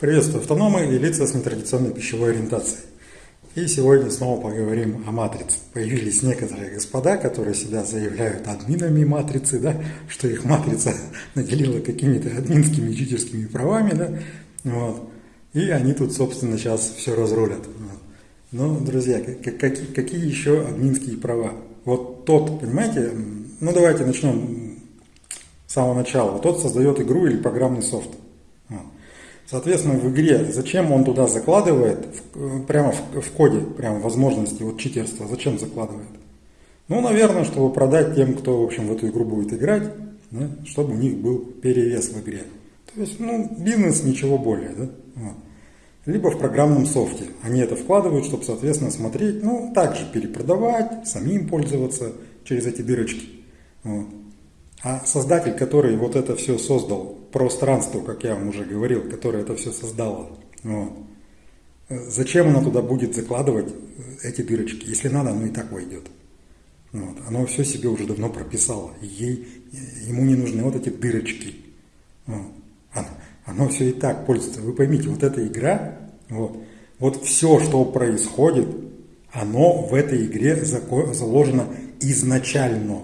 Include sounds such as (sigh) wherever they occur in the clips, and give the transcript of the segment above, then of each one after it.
Приветствую автономы и лица с нетрадиционной пищевой ориентацией. И сегодня снова поговорим о матрице. Появились некоторые господа, которые себя заявляют админами матрицы, да, что их матрица (laughs) наделила какими-то админскими читерскими правами, да, вот. И они тут, собственно, сейчас все разрулят. Но, друзья, какие, какие еще админские права? Вот тот, понимаете, ну давайте начнем с самого начала. Вот тот создает игру или программный софт. Соответственно, в игре, зачем он туда закладывает, прямо в, в коде, прямо возможности вот читерства, зачем закладывает? Ну, наверное, чтобы продать тем, кто, в общем, в эту игру будет играть, да, чтобы у них был перевес в игре. То есть, ну, бизнес, ничего более, да? Вот. Либо в программном софте. Они это вкладывают, чтобы, соответственно, смотреть, ну, также перепродавать, самим пользоваться через эти дырочки. Вот. А создатель, который вот это все создал, пространство, как я вам уже говорил, которое это все создало, вот, зачем оно туда будет закладывать эти дырочки? Если надо, оно и так войдет. Вот. Оно все себе уже давно прописало. Ей, ему не нужны вот эти дырочки. Вот. Оно, оно все и так пользуется. Вы поймите, вот эта игра, вот, вот все, что происходит, оно в этой игре заложено изначально.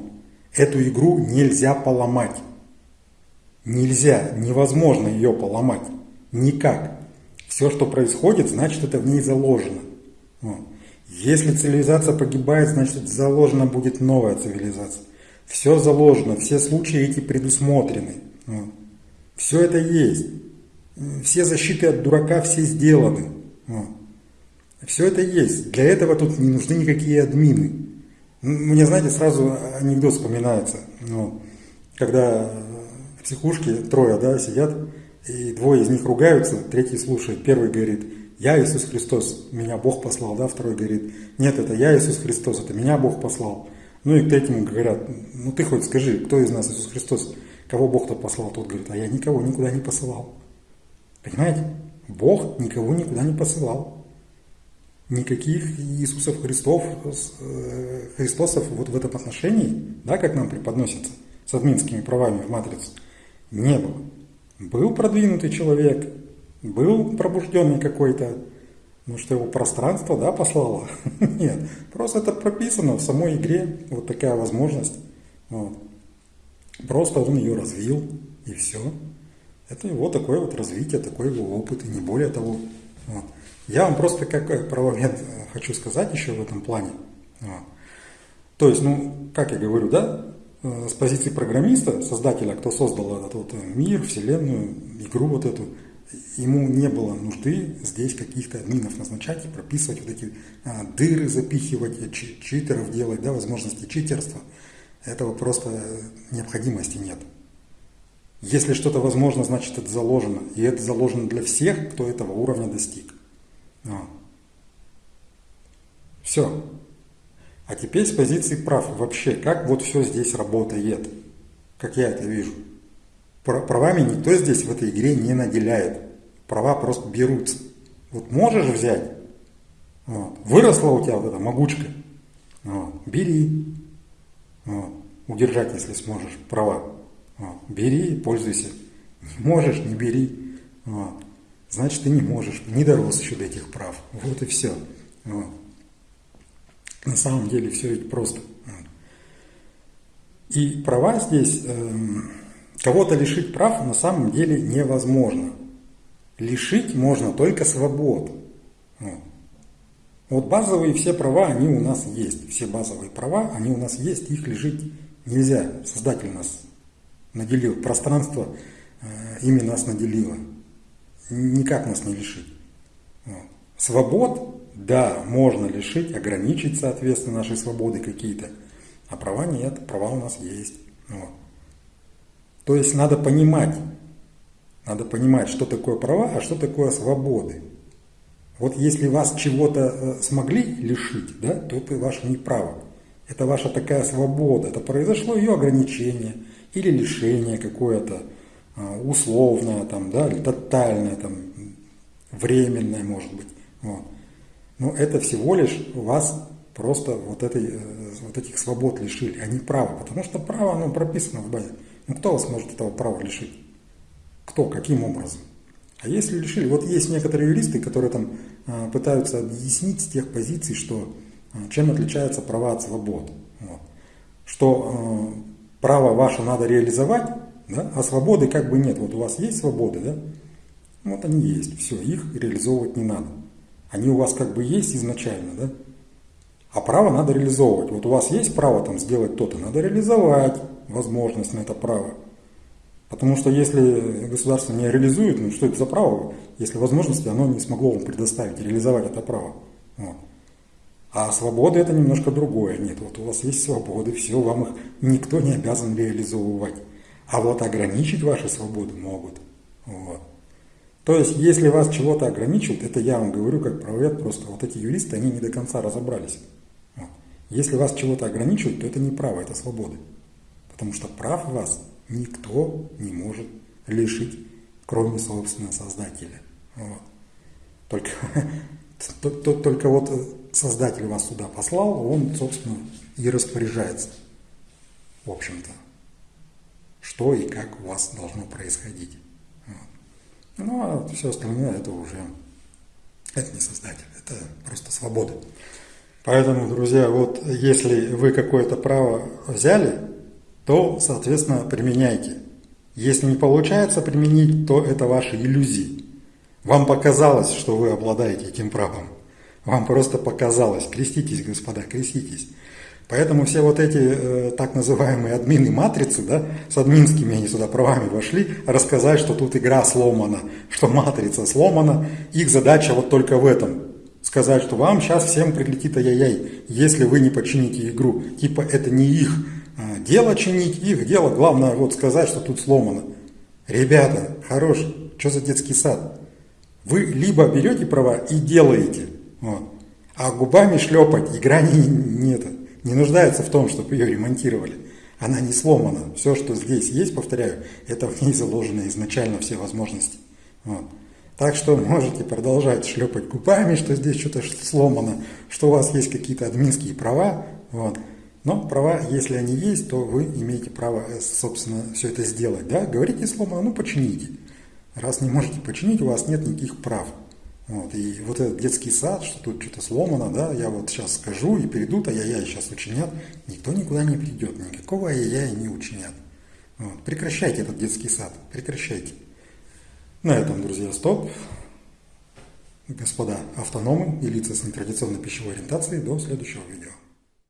Эту игру нельзя поломать. Нельзя, невозможно ее поломать. Никак. Все, что происходит, значит это в ней заложено. Вот. Если цивилизация погибает, значит заложена будет новая цивилизация. Все заложено, все случаи эти предусмотрены. Вот. Все это есть. Все защиты от дурака все сделаны. Вот. Все это есть. Для этого тут не нужны никакие админы. Мне, знаете, сразу анекдот вспоминается. Ну, когда психушке трое да, сидят, и двое из них ругаются, третий слушает. Первый говорит, я Иисус Христос, меня Бог послал, да, второй говорит, нет, это я Иисус Христос, это меня Бог послал. Ну и к третьему говорят, ну ты хоть скажи, кто из нас Иисус Христос, кого Бог-то послал? Тот говорит, а я никого никуда не посылал. Понимаете? Бог никого никуда не посылал никаких Иисусов Христов, э, Христосов вот в этом отношении, да, как нам преподносится, с админскими правами в матрице, не было. Был продвинутый человек, был пробужденный какой-то, ну что его пространство, да, послало? (laughs) Нет, просто это прописано в самой игре, вот такая возможность. Вот. Просто он ее развил, и все. Это его такое вот развитие, такой его опыт, и не более того. Вот. Я вам просто как правовед э, хочу сказать еще в этом плане. То есть, ну, как я говорю, да, э, с позиции программиста, создателя, кто создал этот вот мир, вселенную, игру вот эту, ему не было нужды здесь каких-то админов назначать и прописывать вот эти а, дыры, запихивать, читеров делать, да, возможности читерства. Этого просто необходимости нет. Если что-то возможно, значит это заложено. И это заложено для всех, кто этого уровня достиг. А. Все. А теперь с позиции прав. Вообще, как вот все здесь работает, как я это вижу. Правами никто здесь в этой игре не наделяет. Права просто берутся. Вот можешь взять, вот. выросла у тебя вот эта могучка, вот. бери, вот. удержать, если сможешь, права. Вот. Бери, пользуйся. Не можешь, не бери. Вот значит ты не можешь, не дорос еще до этих прав. Вот и все. Вот. На самом деле все ведь просто. И права здесь, э, кого-то лишить прав на самом деле невозможно. Лишить можно только свобод. Вот. вот базовые все права, они у нас есть. Все базовые права, они у нас есть, их лишить нельзя. Создатель нас наделил, пространство э, ими нас наделило никак нас не лишить. Свобод, да, можно лишить, ограничить, соответственно, наши свободы какие-то, а права нет, права у нас есть. Вот. То есть надо понимать, надо понимать, что такое права, а что такое свободы. Вот если вас чего-то э, смогли лишить, да, то это ваше неправо. Это ваша такая свобода, это произошло ее ограничение или лишение какое-то, а, условная, там, да, или тотальная, там, временная, может быть. Вот. Но это всего лишь вас просто вот, этой, э, вот этих свобод лишили, а не права. Потому что право, оно прописано в базе. Ну кто вас может этого права лишить? Кто? Каким образом? А если лишили, вот есть некоторые юристы, которые там а, пытаются объяснить с тех позиций, что а, чем отличаются права от свобод. Вот. Что э, право ваше надо реализовать, да, а свободы как бы нет. Вот у вас есть свободы, да? Вот они есть, все, их реализовывать не надо. Они у вас как бы есть изначально, да? А право надо реализовывать. Вот у вас есть право там сделать то-то, надо реализовать возможность на это право. Потому что если государство не реализует, ну что это за право, если возможности оно не смогло вам предоставить, реализовать это право. Вот. А свобода это немножко другое. Нет, вот у вас есть свободы, все, вам их никто не обязан реализовывать. А вот ограничить ваши свободы могут. Вот. То есть, если вас чего-то ограничивают, это я вам говорю как правовед, просто вот эти юристы, они не до конца разобрались. Если вас чего-то ограничивают, то это не право, это свободы. Потому что прав вас никто не может лишить, кроме собственного Создателя. Вот. Только, (laughs) только вот Создатель вас сюда послал, он, собственно, и распоряжается, в общем-то, что и как у вас должно происходить. Ну, а все остальное это уже, это не Создатель, это просто свобода. Поэтому, друзья, вот если вы какое-то право взяли, то, соответственно, применяйте. Если не получается применить, то это ваши иллюзии. Вам показалось, что вы обладаете этим правом. Вам просто показалось. Креститесь, господа, креститесь. Поэтому все вот эти э, так называемые админы матрицы, да, с админскими они сюда правами вошли, рассказать, что тут игра сломана, что матрица сломана, их задача вот только в этом. Сказать, что вам сейчас всем прилетит ай-яй-яй, если вы не почините игру. Типа это не их а, дело чинить, их дело, главное вот сказать, что тут сломано. Ребята, хорош, что за детский сад? Вы либо берете права и делаете, вот, а губами шлепать игра не, не, это, не нуждается в том, чтобы ее ремонтировали. Она не сломана. Все, что здесь есть, повторяю, это в ней заложены изначально все возможности. Вот. Так что можете продолжать шлепать губами, что здесь что-то сломано, что у вас есть какие-то админские права. Вот. Но права, если они есть, то вы имеете право, э, собственно, все это сделать. Да? Говорите сломано, ну почините. Раз не можете починить, у вас нет никаких прав. Вот. И вот этот детский сад, что тут что-то сломано, да, я вот сейчас скажу и перейдут, ай-яй сейчас учинят, никто никуда не придет, никакого ай-яй не учинят. Вот. Прекращайте этот детский сад, прекращайте. На этом, друзья, стоп. Господа автономы и лица с нетрадиционной пищевой ориентацией, до следующего видео.